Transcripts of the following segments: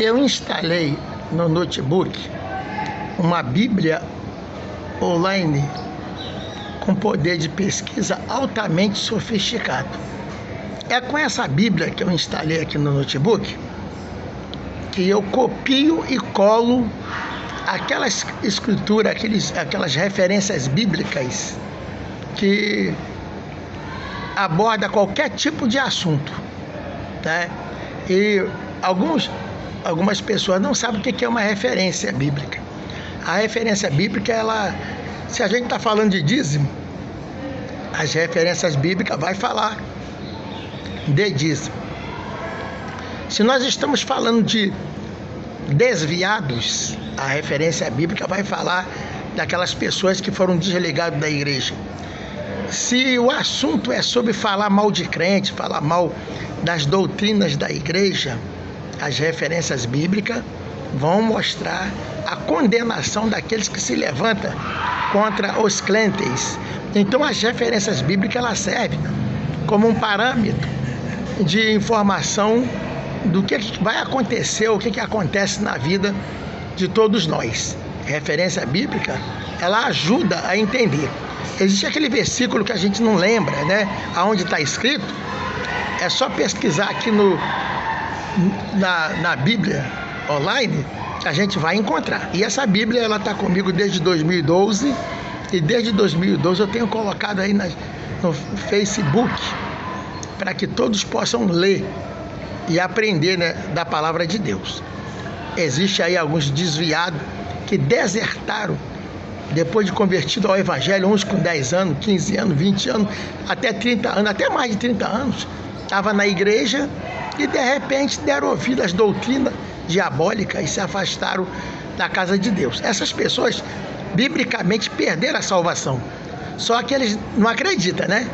Eu instalei no notebook uma Bíblia online com poder de pesquisa altamente sofisticado. É com essa Bíblia que eu instalei aqui no notebook que eu copio e colo aquelas escrituras, aqueles, aquelas referências bíblicas que aborda qualquer tipo de assunto, né? E alguns algumas pessoas não sabem o que é uma referência bíblica. A referência bíblica, ela, se a gente está falando de dízimo, as referências bíblicas vai falar de dízimo. Se nós estamos falando de desviados, a referência bíblica vai falar daquelas pessoas que foram desligadas da igreja. Se o assunto é sobre falar mal de crente, falar mal das doutrinas da igreja, as referências bíblicas vão mostrar a condenação daqueles que se levantam contra os crentes. Então as referências bíblicas elas servem como um parâmetro de informação do que vai acontecer, o que, que acontece na vida de todos nós. referência bíblica, ela ajuda a entender. Existe aquele versículo que a gente não lembra, né? Aonde está escrito. É só pesquisar aqui no, na, na Bíblia online a gente vai encontrar. E essa Bíblia ela está comigo desde 2012 e desde 2012 eu tenho colocado aí no Facebook para que todos possam ler e aprender né, da palavra de Deus. Existe aí alguns desviados que desertaram depois de convertido ao Evangelho, uns com 10 anos, 15 anos, 20 anos, até 30 anos, até mais de 30 anos, estava na igreja e de repente deram ouvido às doutrinas diabólicas e se afastaram da casa de Deus. Essas pessoas, biblicamente, perderam a salvação. Só que eles não acreditam, né?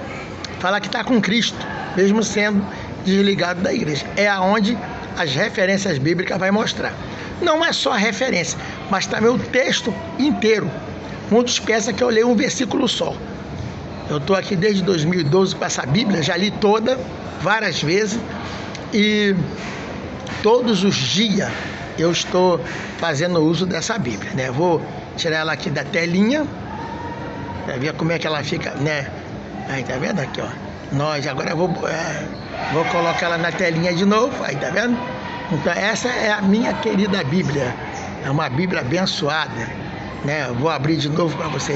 Falar que está com Cristo, mesmo sendo desligado da igreja. É aonde as referências bíblicas vai mostrar. Não é só a referência, mas também o texto inteiro. Muitos pensam que eu leio um versículo só. Eu estou aqui desde 2012 com essa Bíblia, já li toda várias vezes e todos os dias eu estou fazendo uso dessa Bíblia, né? Vou tirar ela aqui da telinha para ver como é que ela fica, né? Aí tá vendo aqui, ó. Nós agora vou é, vou colocar ela na telinha de novo, aí tá vendo? Então essa é a minha querida Bíblia. É uma Bíblia abençoada, né? Vou abrir de novo para vocês